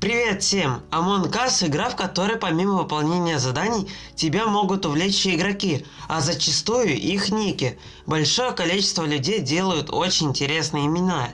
Привет всем! Among Us – игра, в которой помимо выполнения заданий тебя могут увлечь игроки, а зачастую их ники. Большое количество людей делают очень интересные имена.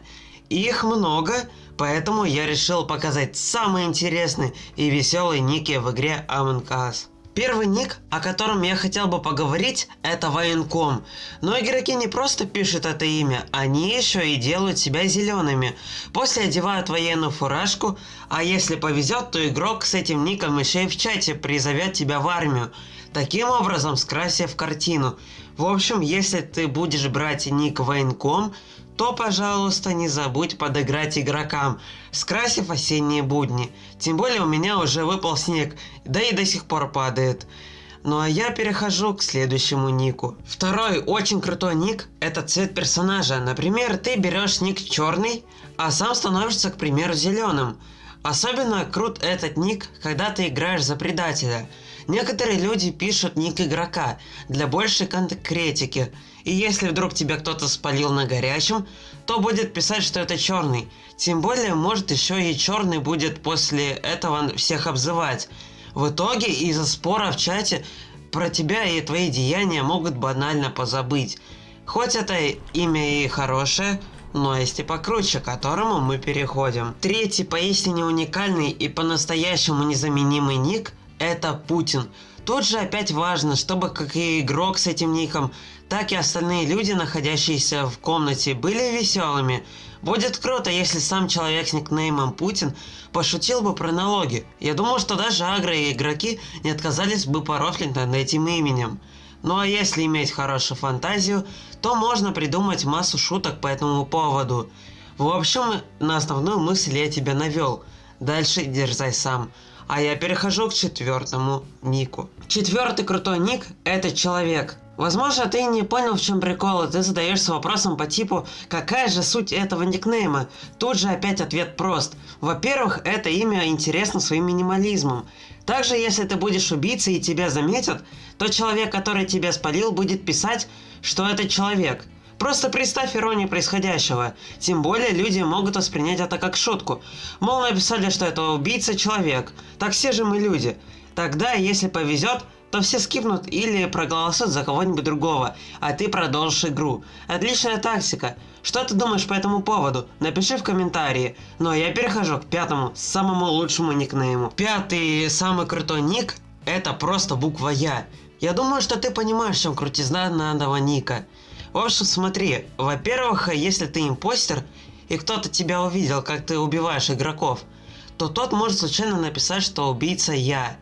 их много, поэтому я решил показать самые интересные и веселые ники в игре Among Us. Первый ник, о котором я хотел бы поговорить, это военком. Но игроки не просто пишут это имя, они еще и делают себя зелеными. После одевают военную фуражку, а если повезет, то игрок с этим ником еще и в чате призовет тебя в армию. Таким образом скрасив картину. В общем, если ты будешь брать ник военком, то, пожалуйста, не забудь подыграть игрокам, скрасив осенние будни. Тем более у меня уже выпал снег, да и до сих пор падает. Ну а я перехожу к следующему нику. Второй очень крутой ник – это цвет персонажа. Например, ты берешь ник черный, а сам становишься, к примеру, зеленым. Особенно крут этот ник, когда ты играешь за предателя. Некоторые люди пишут ник игрока для большей конкретики. И если вдруг тебя кто-то спалил на горячем, то будет писать, что это черный. Тем более, может еще и черный будет после этого всех обзывать. В итоге из-за спора в чате про тебя и твои деяния могут банально позабыть. Хоть это имя и хорошее, но есть и покруче, к которому мы переходим. Третий поистине уникальный и по-настоящему незаменимый ник – это Путин. Тут же опять важно, чтобы как и игрок с этим ником, так и остальные люди, находящиеся в комнате, были веселыми. Будет круто, если сам человек с никнеймом Путин пошутил бы про налоги. Я думаю, что даже агро и игроки не отказались бы порофлить над этим именем. Ну а если иметь хорошую фантазию, то можно придумать массу шуток по этому поводу. В общем, на основную мысль я тебя навел. Дальше дерзай сам. А я перехожу к четвертому нику. Четвертый крутой ник – это человек. Возможно, ты не понял, в чем прикол, и ты задаешься вопросом по типу «Какая же суть этого никнейма?» Тут же опять ответ прост. Во-первых, это имя интересно своим минимализмом. Также, если ты будешь убийцей и тебя заметят, то человек, который тебя спалил, будет писать, что это человек. Просто представь иронию происходящего. Тем более люди могут воспринять это как шутку. Мол, написали, что это убийца человек. Так все же мы люди. Тогда, если повезет, то все скипнут или проголосуют за кого-нибудь другого, а ты продолжишь игру. Отличная тактика. Что ты думаешь по этому поводу? Напиши в комментарии. Но я перехожу к пятому, самому лучшему никнейму. Пятый самый крутой ник – это просто буква Я. Я думаю, что ты понимаешь, чем крутизна данного ника. В общем, смотри, во-первых, если ты импостер, и кто-то тебя увидел, как ты убиваешь игроков, то тот может случайно написать, что убийца я.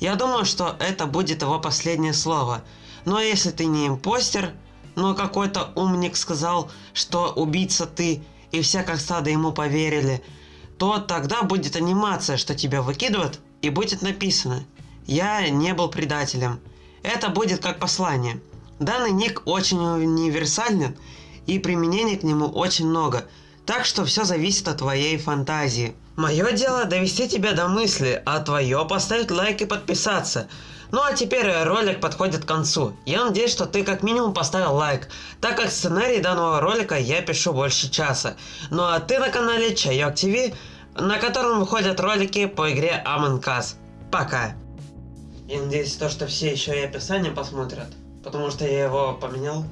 Я думаю, что это будет его последнее слово. Но если ты не импостер, но какой-то умник сказал, что убийца ты, и все как стадо ему поверили, то тогда будет анимация, что тебя выкидывают, и будет написано «Я не был предателем». Это будет как послание. Данный ник очень универсален, и применений к нему очень много, так что все зависит от твоей фантазии. Мое дело довести тебя до мысли, а твое поставить лайк и подписаться. Ну а теперь ролик подходит к концу. Я надеюсь, что ты как минимум поставил лайк, так как сценарий данного ролика я пишу больше часа. Ну а ты на канале Чайок ТВ, на котором выходят ролики по игре Among Us. Пока. Я надеюсь, то, что все еще и описание посмотрят, потому что я его поменял.